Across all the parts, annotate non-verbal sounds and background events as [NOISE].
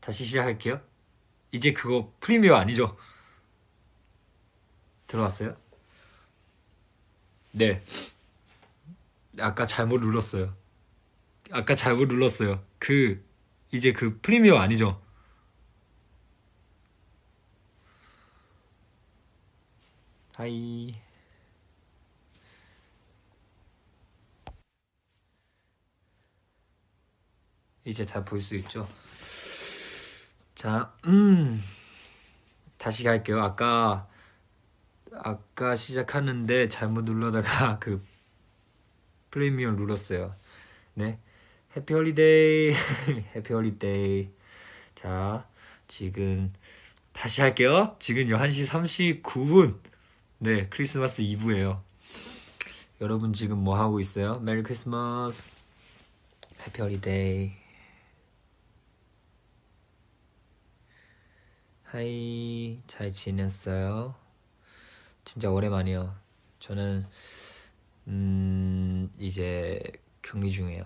다시 시작할게요. 이제 그거 프리미어 아니죠? 들어왔어요? 네. 아까 잘못 눌렀어요. 아까 잘못 눌렀어요. 그 이제 그 프리미어 아니죠? 하이. 이제 다 볼 수 있죠? 자, 음. 다시 갈게요. 아까 아까 시작하는데 잘못 눌러다가 [LAUGHS] 그 프리미엄 눌렀어요. 네. Happy holiday. Happy holiday. 자, 지금 다시 할게요. 지금 11시 39분. 네, 크리스마스 이브예요. 여러분 지금 뭐 하고 있어요? Merry Christmas. Happy holiday. Hi, 잘 지냈어요? 진짜 오랜만이에요. 저는 음 이제 격리 중이에요.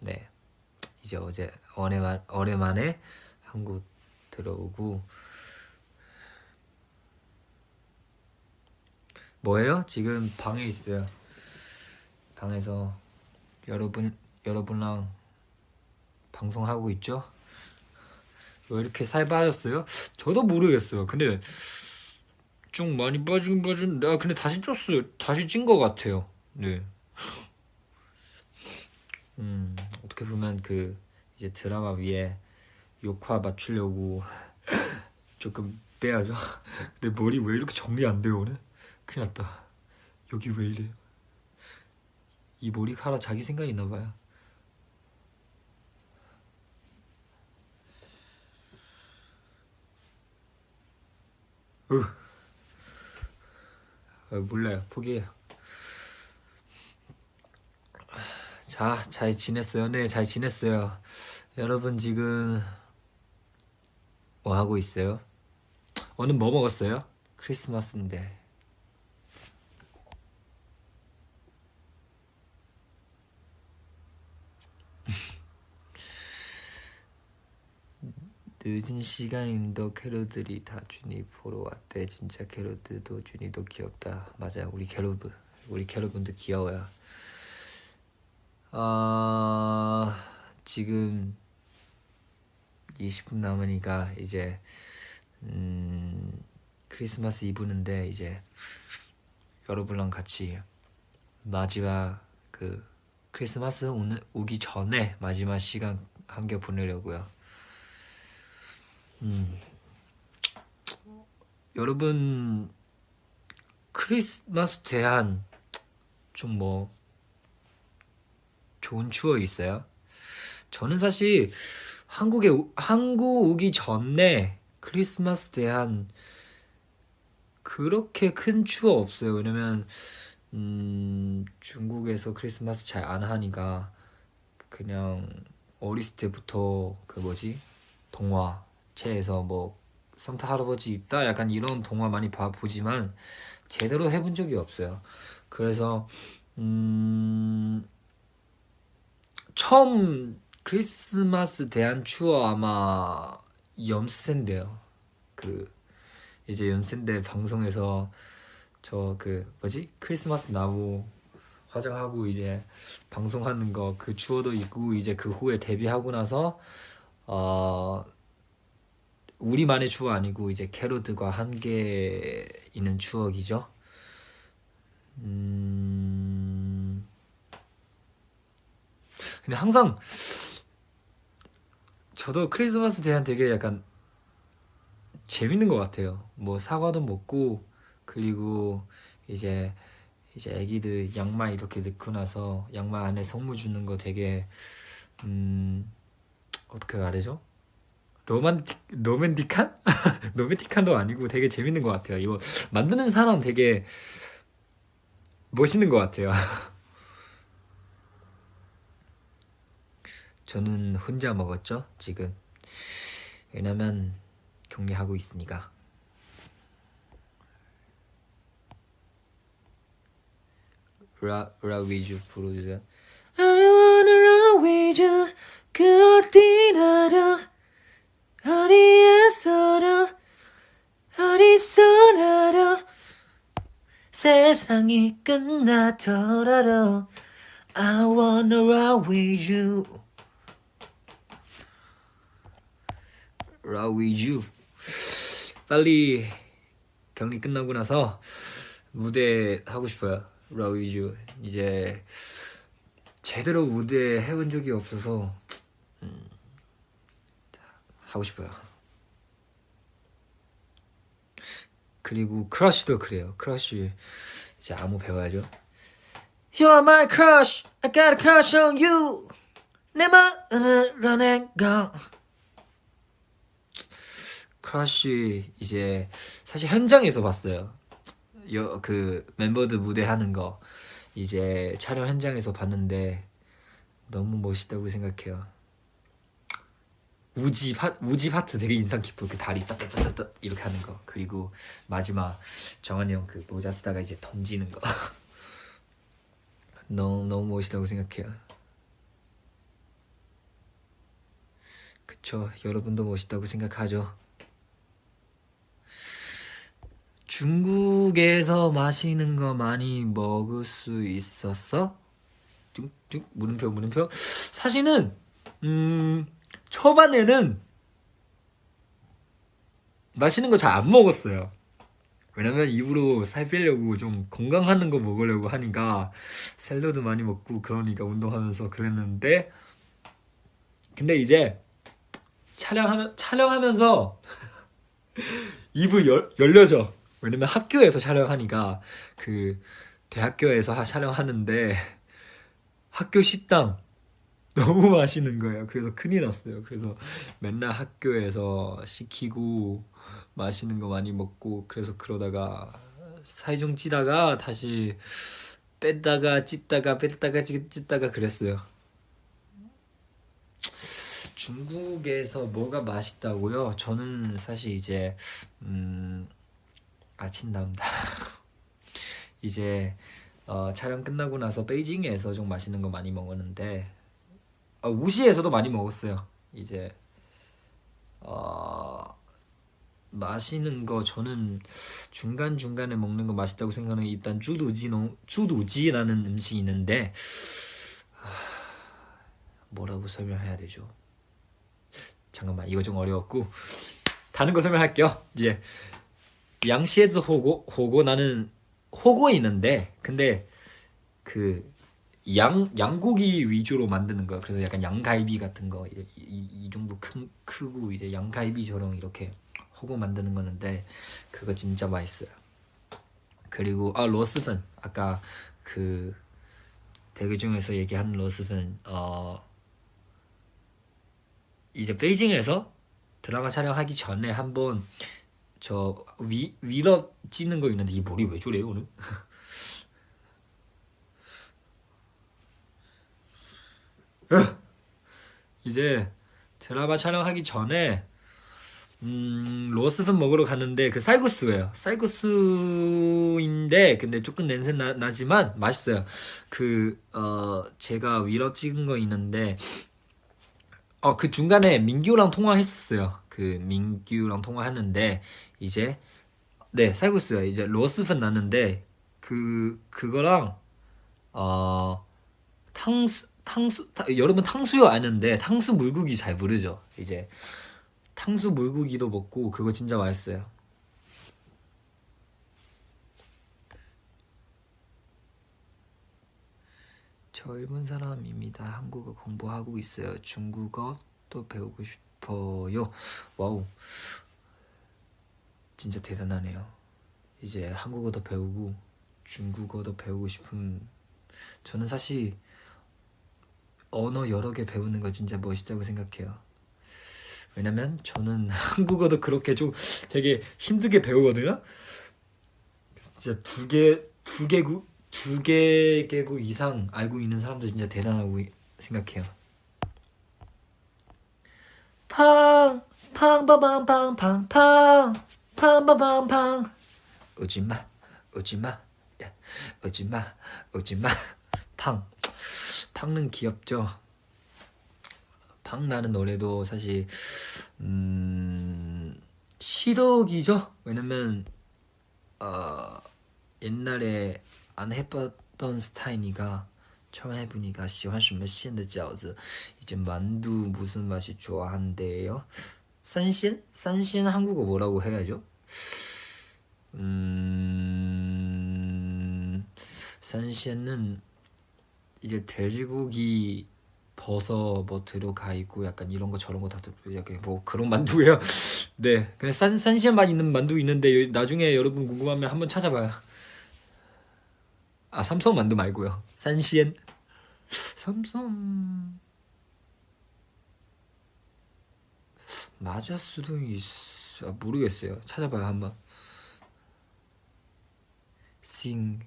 네, 이제 어제 오랜만 오랜만에 한국 들어오고 뭐예요? 지금 방에 있어요. 방에서 여러분 여러분랑 방송하고 있죠? 왜 이렇게 살 빠졌어요? 저도 모르겠어요. 근데 좀 많이 빠지긴 빠진 내가 근데 다시 쪘어요. 다시 찐 것 같아요. 네. [LAUGHS] 음, 어떻게 보면 그 이제 드라마 위에 욕화 맞추려고 [LAUGHS] 조금 빼야죠. [LAUGHS] 내 머리 왜 이렇게 정리 안 돼요 오늘? 큰일 났다. 여기 왜 이래 이 머리카락 자기 생각 있나봐요 어, 몰라요. 포기해요. 자, 잘 지냈어요? 네, 잘 지냈어요. 여러분 지금 뭐 하고 있어요? 오늘 뭐 먹었어요? 크리스마스인데. 늦은 시간인데도 캐럿들이 다 준이 보러 왔대. 진짜 캐럿들도 준이도 귀엽다. 맞아요. 우리 캐럿분, 우리 캐럿분도 귀여워요. 어, 지금 20분 남으니까 이제 음, 크리스마스 이브는데 이제 여러분랑 같이 마지막 그 크리스마스 오는, 오기 전에 마지막 시간 함께 보내려고요. 음. 여러분 크리스마스 대한 좀 뭐 좋은 추억 있어요? 저는 사실 한국에 한국 오기 전에 크리스마스 대한 그렇게 큰 추억 없어요. 왜냐면 음, 중국에서 크리스마스 잘 안 하니까 그냥 어렸을 때부터 그 뭐지 동화 체에서 뭐 산타 할아버지 있다 약간 이런 동화 많이 봐 보지만 제대로 해본 적이 없어요. 그래서 음 처음 크리스마스 대한 추억 아마 연세인데요. 그 이제 연세인데 방송에서 저 그 뭐지 크리스마스 나무 화장하고 이제 방송하는 거 그 추억도 있고 이제 그 후에 데뷔하고 나서 어 우리만의 추억 아니고 이제 캐로드가 함께 있는 추억이죠. 음... 근데 항상 저도 크리스마스 대한 되게 약간 재밌는 것 같아요. 뭐 사과도 먹고 그리고 이제 이제 애기들 양말 이렇게 넣고 나서 양말 안에 선물 주는 거 되게 음 어떻게 말하죠? 로만틱 로맨틱한? [LAUGHS] 로맨틱한도 아니고 되게 재밌는 것 같아요. 이거 만드는 사람 되게 멋있는 것 같아요. [LAUGHS] 저는 혼자 먹었죠 지금 왜냐면 격리하고 있으니까 라, 라 위주 부르주세요 I wanna run with you 그 어디 나 어디에서나 어디서나도 세상이 끝나더라도 I wanna ride with you. Ride with you. 빨리 격리 끝나고 나서 무대 하고 싶어요. Ride with you. 이제 제대로 무대 해본 적이 없어서 음. 하고 싶어요. 그리고 Crush도 그래요. Crush 이제 안무 배워야죠. You are my crush. I got a crush on you. 내 마음을 run and gun Crush 이제 사실 현장에서 봤어요. 여, 그 멤버들 무대 하는 거 이제 촬영 현장에서 봤는데 너무 멋있다고 생각해요 우지 파, 우지 파트 되게 인상 깊어 그 다리 따따따따 이렇게 하는 거. 그리고 마지막 정한이 형 그 모자 쓰다가 이제 던지는 거. [LAUGHS] 너무 너무 멋있다고 생각해요. 그쵸. 여러분도 멋있다고 생각하죠? 중국에서 마시는 거 많이 먹을 수 있었어? 뚝뚝 물음표 물음표? 사실은 음 초반에는 맛있는 거 잘 안 먹었어요. 왜냐면 입으로 살 빼려고 좀 건강하는 거 먹으려고 하니까 샐러드 많이 먹고 그러니까 운동하면서 그랬는데 근데 이제 촬영하면 촬영하면서 [LAUGHS] 입을 열, 열려져. 왜냐면 학교에서 촬영하니까 그 대학교에서 하- 촬영하는데 학교 식당 [LAUGHS] 너무 맛있는 거예요. 그래서 큰일 났어요. 그래서 맨날 학교에서 시키고 맛있는 거 많이 먹고 그래서 그러다가 좀 찌다가 다시 뺐다가 찢다가 뺐다가 찢- 찢다가 그랬어요. 중국에서 뭐가 맛있다고요? 저는 사실 이제 음 아침 남다 [LAUGHS] 이제 어, 촬영 끝나고 나서 베이징에서 좀 맛있는 거 많이 먹었는데 어, 우시에서도 많이 먹었어요. 이제 어, 맛있는 거 저는 중간 중간에 먹는 거 맛있다고 생각하는 게 일단 쭈두지노 쭈두지라는 음식이 있는데 하, 뭐라고 설명해야 되죠? 잠깐만 이거 좀 어려웠고 다른 거 설명할게요. 이제 양시에즈 호고 호고 나는 호고 있는데 근데 그 양 양고기 위주로 만드는 거 그래서 약간 양갈비 같은 거 이, 이, 이 정도 큰 크고 이제 양갈비처럼 이렇게 호고 만드는 거는데 그거 진짜 맛있어요. 그리고 아 로스펀 아까 그 대기 중에서 얘기한 로스펀 어 이제 베이징에서 드라마 촬영하기 전에 한번 저 위, 위로 찌는 거 있는데 이 머리 왜 저래요 오늘? [LAUGHS] 이제 드라마 촬영하기 전에 음, 로스fen 먹으러 갔는데 그 쌀국수예요. 쌀국수인데 근데 조금 냄새 나, 나지만 맛있어요. 그 어, 제가 위로 찍은 거 있는데 어, 그 중간에 민규랑 통화했었어요. 그 민규랑 통화했는데 이제 네, 쌀국수요. 이제 로스fen 났는데 그 그거랑 어 탕수 탕수 타- 여러분 탕수요 아는데 탕수 물고기 잘 모르죠. 이제 탕수 물고기도 먹고 그거 진짜 맛있어요. 젊은 사람입니다. 한국어 공부하고 있어요. 중국어 또 배우고 싶어요. 와우. 진짜 대단하네요. 이제 한국어도 배우고 중국어도 배우고 싶은 저는 사실 언어 여러 개 배우는 거 진짜 멋있다고 생각해요. 왜냐면 저는 [LAUGHS] 한국어도 그렇게 좀 되게 힘들게 배우거든요. 진짜 두 개, 두 개국, 두 개 개국 이상 알고 있는 사람들 진짜 대단하고 생각해요. 팡, 팡바방팡팡팡, 팡바방팡. 오지마, 오지마, 야, 오지마, 오지마. 팡, 팡는 귀엽죠. 팡 나는 노래도 사실 음 시덕이죠. 왜냐면 어 옛날에 안 해봤던 스타일이니까 처음 해보니까 喜欢什么馅的饺子 이제 만두 무슨 맛이 좋아한대요? 산신? 산신 한국어 뭐라고 해야죠? 음... 산신은 이제 돼지고기 버섯 뭐 들어가 있고 약간 이런 거 저런 거 다 약간 뭐 그런 만두예요. [LAUGHS] 네, 그냥 산 산시에만 있는 만두 있는데 나중에 여러분 궁금하면 한번 찾아봐요. 아 삼성 만두 말고요. 산시엔 삼성 맞을 수도 있어 아, 모르겠어요. 찾아봐요 한번. 싱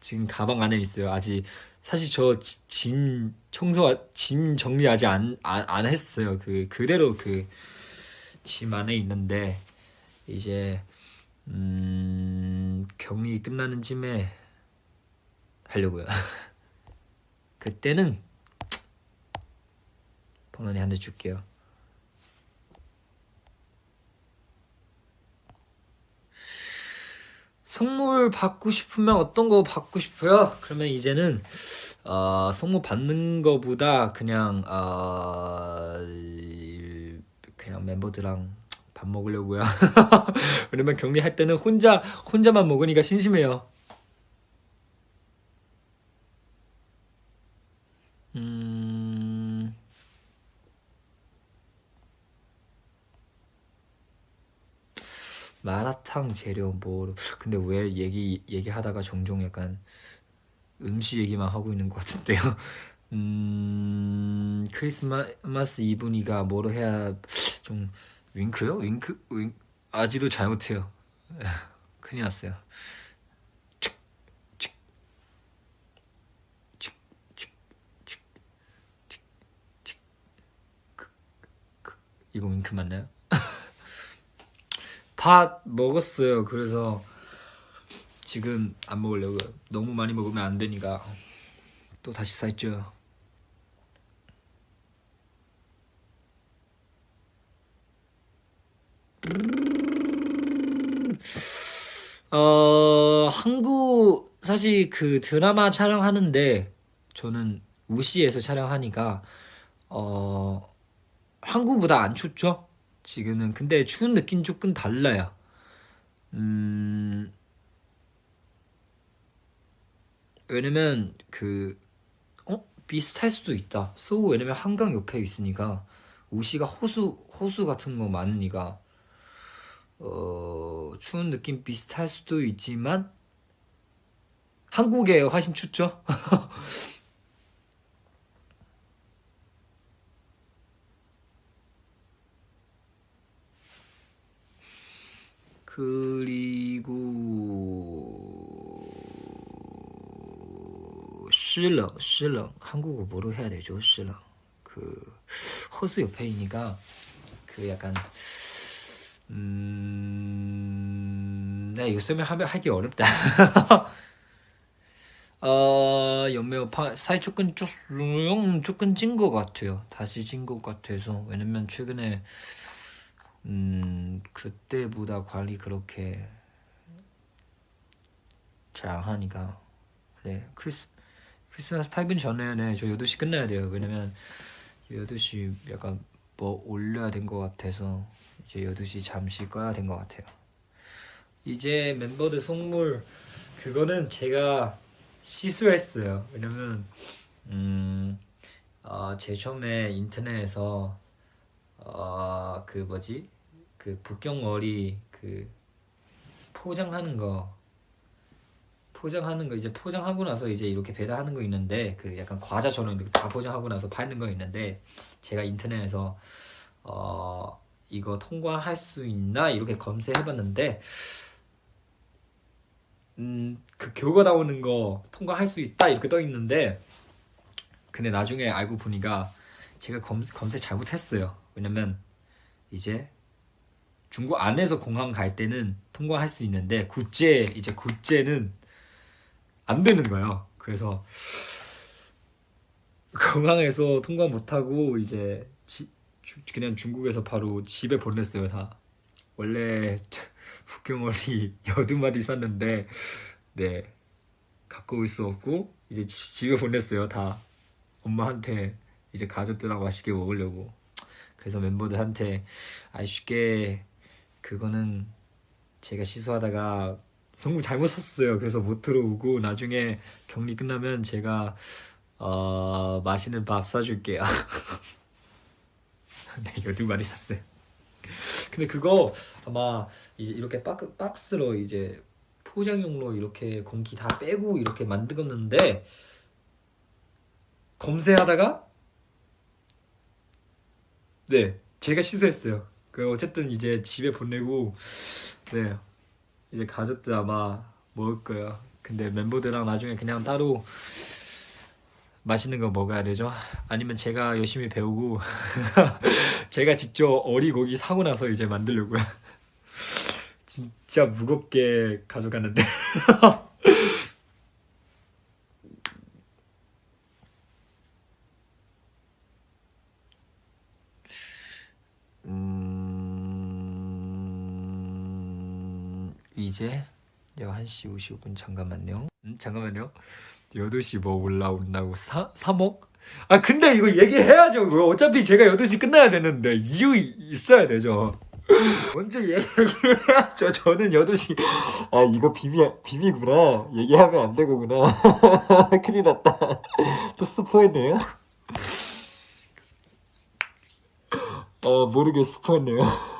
지금 가방 안에 있어요. 아직 사실 저 짐 청소 짐 정리 아직 안, 안, 안 했어요. 그 그대로 그 짐 안에 있는데 이제 음, 격리 끝나는 쯤에 하려고요. [LAUGHS] 그때는 [TSK] 번원이 한 대 줄게요. 선물 받고 싶으면 어떤 거 받고 싶어요? 그러면 이제는 어, 선물 받는 거보다 그냥 어, 그냥 멤버들랑 밥 먹으려고요. [LAUGHS] 왜냐면 격리할 때는 혼자 혼자만 먹으니까 심심해요. 음. 마라탕 재료 뭐로 근데 왜 얘기 얘기하다가 종종 약간 음식 얘기만 하고 있는 것 같은데요. [LAUGHS] 음 크리스마스 이브니가 뭐로 해야 좀 윙크요? 윙크 윙 아직도 잘 못해요. [LAUGHS] 큰일 났어요. 이거 윙크 맞나요? 밥 먹었어요. 그래서 지금 안 먹으려고요. 너무 많이 먹으면 안 되니까 또 다시 살쪄요. 어 한국 사실 그 드라마 촬영하는데 저는 우시에서 촬영하니까 어 한국보다 안 춥죠? 지금은 근데 추운 느낌 조금 달라요. 음 왜냐면 그 어? 비슷할 수도 있다. 서울 왜냐면 한강 옆에 있으니까 우시가 호수 호수 같은 거 많으니까 어 추운 느낌 비슷할 수도 있지만 한국에 훨씬 춥죠. [LAUGHS] 그리고 실렁 실렁 한국어 뭐로 해야 되죠? 실렁 그 호수 옆에이니까 그 약간 음... 네 이거 설명하면 하기 어렵다. 어 연매우 파 사이 조금 조금 조금 찐 것 같아요. 다시 찐 것 같아서 왜냐면 최근에 음, 그때보다 관리 그렇게 잘 안 하니까. 네, 크리스, 크리스마스 8분 전에, 네, 저 8시 끝나야 돼요. 왜냐면, 8시 약간 뭐 올려야 된 것 같아서, 이제 8시 잠시 꺼야 된 것 같아요. 이제 멤버들 선물, 그거는 제가 시술했어요. 왜냐면, 음, 어, 제 처음에 인터넷에서, 어, 그 뭐지? 그 북경머리 그 포장하는 거 포장하는 거 이제 포장하고 나서 이제 이렇게 배달하는 거 있는데 그 약간 과자처럼 이렇게 다 포장하고 나서 팔는 거 있는데 제가 인터넷에서 어 이거 통과할 수 있나 이렇게 검색해봤는데 음, 그 교과 나오는 거 통과할 수 있다 이렇게 떠 있는데 근데 나중에 알고 보니까 제가 검, 검색 잘못했어요. 왜냐면 이제 중국 안에서 공항 갈 때는 통과할 수 있는데 국제 이제 국제는 안 되는 거예요. 그래서 공항에서 통과 못하고 이제 지- 주- 그냥 중국에서 바로 집에 보냈어요 다. 원래 [LAUGHS] 북경어리 [LAUGHS] 여두 마리 샀는데 네 갖고 올 수 없고 이제 지- 집에 보냈어요 다 엄마한테 이제 가족들하고 맛있게 먹으려고 그래서 멤버들한테 아쉽게 그거는 제가 시소하다가 성공 잘못 썼어요. 그래서 못 들어오고 나중에 격리 끝나면 제가 어 맛있는 밥 사줄게요. [LAUGHS] 네 여두 마리 샀어요. 근데 그거 아마 이렇게 박스, 박스 로 이제 포장용로 이렇게 공기 다 빼고 이렇게 만들었는데 검색하다가 네 제가 시소했어요. 그 어쨌든 이제 집에 보내고 네 이제 가족들 아마 먹을 거예요. 근데 멤버들랑 나중에 그냥 따로 맛있는 거 먹어야 되죠. 아니면 제가 열심히 배우고 [LAUGHS] 제가 직접 어리고기 사고 나서 이제 만들려고요. [LAUGHS] 진짜 무겁게 가져가는데. [LAUGHS] 이제 1시 55분 잠깐만요. 음, 잠깐만요. 8시 뭐 올라온다고 사, 3억? 아 근데 이거 얘기해야죠. 어차피 제가 8시 끝나야 되는데 이유 있어야 되죠. [LAUGHS] 먼저 얘기해야죠. 저는 8시 아 이거 비비 비비구나. 얘기하면 안 되고구나. [LAUGHS] 큰일 났다. 또 스포했네요. 어 모르게 스포했네요.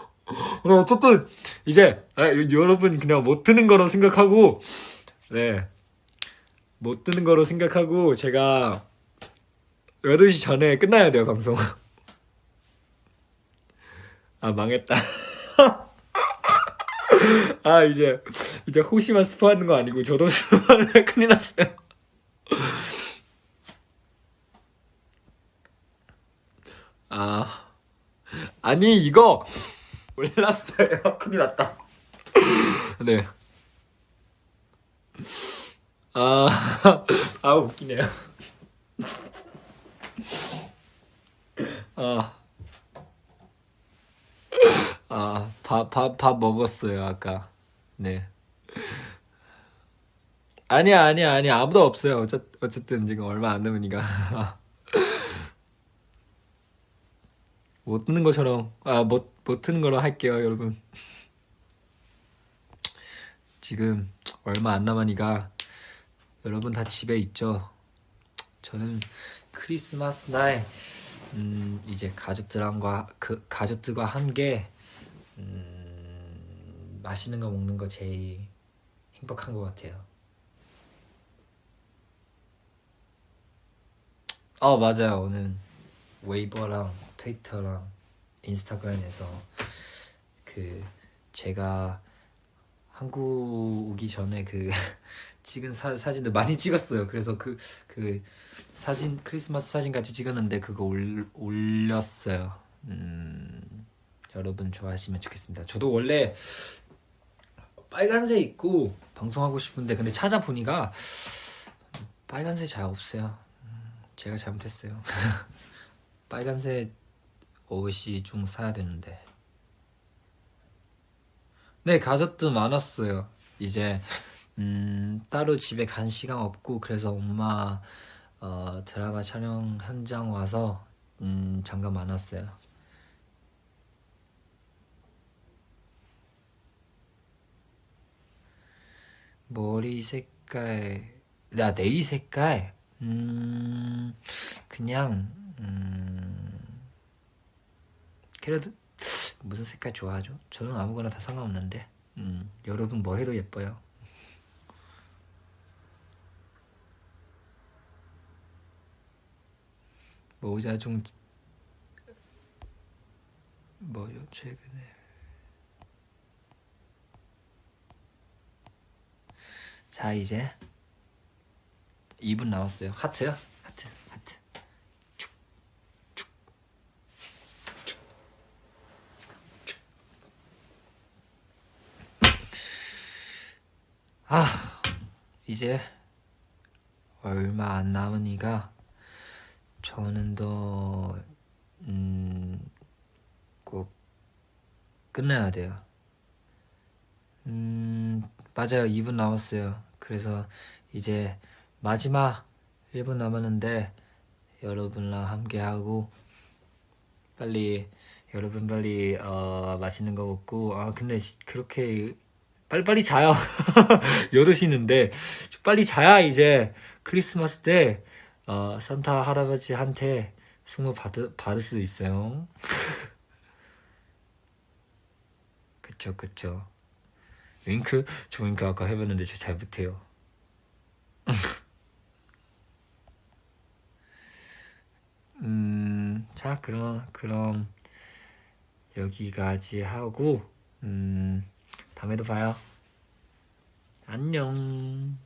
그래 어쨌든 이제 아, 여러분 그냥 못 듣는 거로 생각하고 네. 못 듣는 거로 생각하고 제가 8시 전에 끝나야 돼요 방송. [LAUGHS] 아 망했다. [LAUGHS] 아 이제 이제 혹시만 스포하는 거 아니고 저도 [LAUGHS] 스포하면 큰일 났어요. 아 아니 이거 몰랐어요 [LAUGHS] 큰일 났다 네 아, [LAUGHS] 아 웃기네요. 아, 아, 밥, 밥, 밥 먹었어요, 아까. 네. 아니야, 아니야, 아니야. 아무도 없어요. 어쨌, 어쨌든 지금 얼마 안 남으니까. [LAUGHS] 못 듣는 것처럼, 아, 못, 못 듣는 거로 할게요, 여러분. 지금 얼마 안 남으니까 여러분 다 집에 있죠. 저는 크리스마스 날 음, 이제 가족들과 그 가족들과 함께 음, 맛있는 거 먹는 거 제일 행복한 것 같아요. 어 맞아요. 오늘 웨이버랑 트위터랑 인스타그램에서 그 제가 한국 오기 전에 그 [LAUGHS] 찍은 사, 사진들 많이 찍었어요. 그래서 그, 그 사진, 크리스마스 사진 같이 찍었는데 그거 올, 올렸어요. 음, 여러분 좋아하시면 좋겠습니다. 저도 원래 빨간색 입고 방송하고 싶은데 근데 찾아보니까 빨간색 잘 없어요. 음, 제가 잘못했어요. [LAUGHS] 빨간색 옷이 좀 사야 되는데. 네, 가족도 많았어요. 이제 음, 따로 집에 간 시간 없고 그래서 엄마 어, 드라마 촬영 현장 와서 음, 잠깐 만났어요. 머리 색깔, 나 네일 색깔, 음, 그냥 음, 그래도 무슨 색깔 좋아하죠? 저는 아무거나 다 상관없는데, 음, 여러분 뭐 해도 예뻐요. 모자 좀 뭐요 최근에 자 이제 2분 남았어요. 하트요? 하트, 하트. 축, 축, 축, 축. 아, 이제 얼마 안 남으니까 저는 더, 음, 꼭 끝내야 돼요. 음, 맞아요. 2분 남았어요. 그래서 이제 마지막 1분 남았는데 여러분랑 함께 하고 빨리 여러분 빨리 어, 맛있는 거 먹고 아 근데 그렇게 빨리빨리 자요. [LAUGHS] 8시인데 빨리 자야 이제 크리스마스 때 어, 산타 할아버지한테 선물 받을, 수 있어요. [LAUGHS] 그쵸 그쵸. 윙크? 저 윙크 아까 해봤는데 저 잘 못해요. [LAUGHS] 음, 자, 그럼, 그럼, 여기까지 하고, 음, 다음에도 봐요. 안녕.